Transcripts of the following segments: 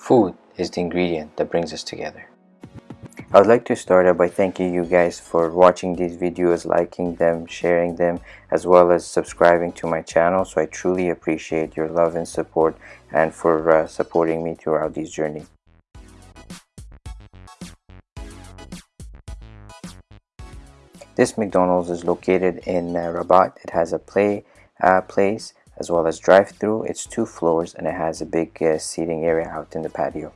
Food is the ingredient that brings us together. I would like to start out by thanking you guys for watching these videos, liking them, sharing them, as well as subscribing to my channel. So I truly appreciate your love and support and for uh, supporting me throughout this journey. This McDonald's is located in uh, Rabat. It has a play uh, place as well as drive-through. It's two floors and it has a big uh, seating area out in the patio.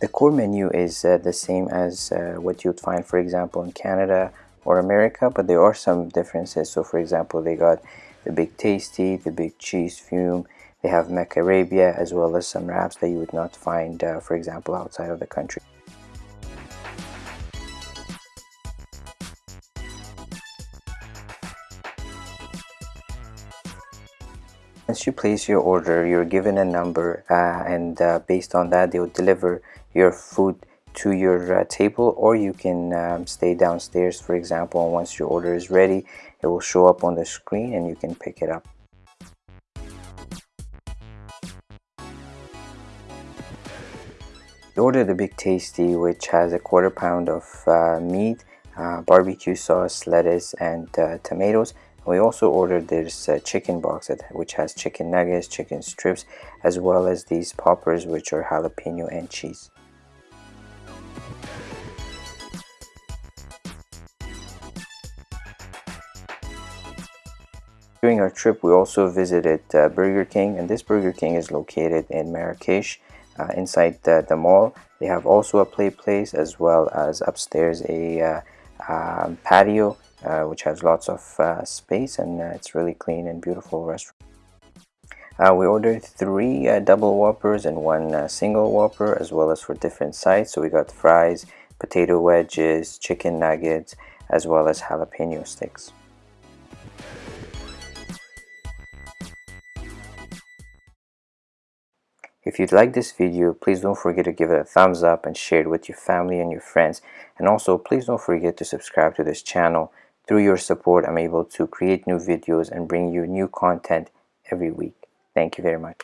The core menu is uh, the same as uh, what you'd find for example in Canada or America but there are some differences so for example they got the big tasty, the big cheese fume, they have McArabia as well as some wraps that you would not find uh, for example outside of the country. Once you place your order, you're given a number uh, and uh, based on that they will deliver your food to your uh, table or you can um, stay downstairs for example and once your order is ready it will show up on the screen and you can pick it up. You order the Big Tasty which has a quarter pound of uh, meat, uh, barbecue sauce, lettuce and uh, tomatoes we also ordered this uh, chicken box that, which has chicken nuggets, chicken strips, as well as these poppers which are jalapeno and cheese. During our trip we also visited uh, Burger King and this Burger King is located in Marrakesh uh, inside the, the, mall. They have also a play place as well as upstairs a uh, um, patio which has lots of uh, space and uh, it's really clean and beautiful restaurant. Uh, we ordered three uh, double whoppers and one uh, single whopper as well as for different sides so we got fries potato wedges chicken nuggets as well as jalapeno sticks If you'd like this video, please don't forget to give it a thumbs up and share it with your family and your friends. And also, please don't forget to subscribe to this channel through your support, I'm able to create new videos and bring you new content every week. Thank you very much.